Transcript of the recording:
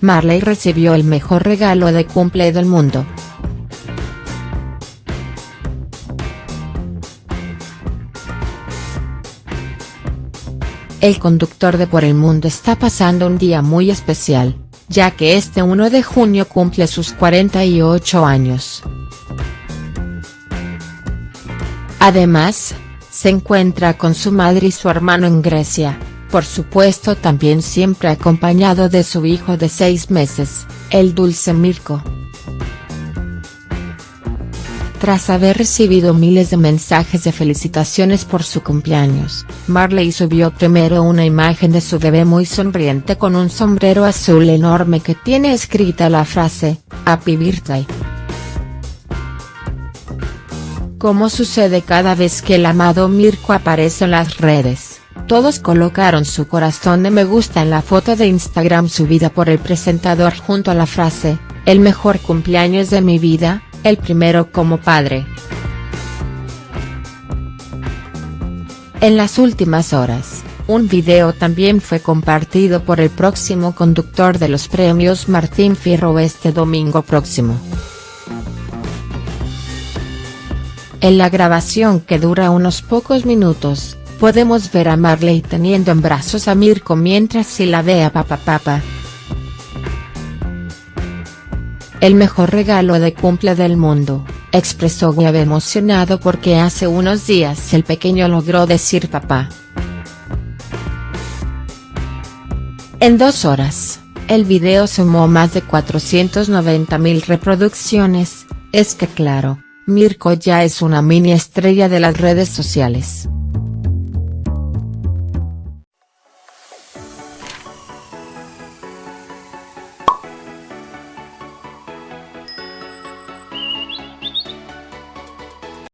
Marley recibió el mejor regalo de cumple del mundo. El conductor de Por el Mundo está pasando un día muy especial, ya que este 1 de junio cumple sus 48 años. Además, se encuentra con su madre y su hermano en Grecia, por supuesto también siempre acompañado de su hijo de seis meses, el dulce Mirko. Tras haber recibido miles de mensajes de felicitaciones por su cumpleaños, Marley subió primero una imagen de su bebé muy sonriente con un sombrero azul enorme que tiene escrita la frase, Happy Birthday. Como sucede cada vez que el amado Mirko aparece en las redes, todos colocaron su corazón de me gusta en la foto de Instagram subida por el presentador junto a la frase, el mejor cumpleaños de mi vida, el primero como padre. En las últimas horas, un video también fue compartido por el próximo conductor de los premios Martín Fierro este domingo próximo. En la grabación que dura unos pocos minutos, podemos ver a Marley teniendo en brazos a Mirko mientras se la ve a papá papá. El mejor regalo de cumple del mundo, expresó Webb emocionado porque hace unos días el pequeño logró decir papá. En dos horas, el video sumó más de 490.000 reproducciones, es que claro, Mirko ya es una mini estrella de las redes sociales.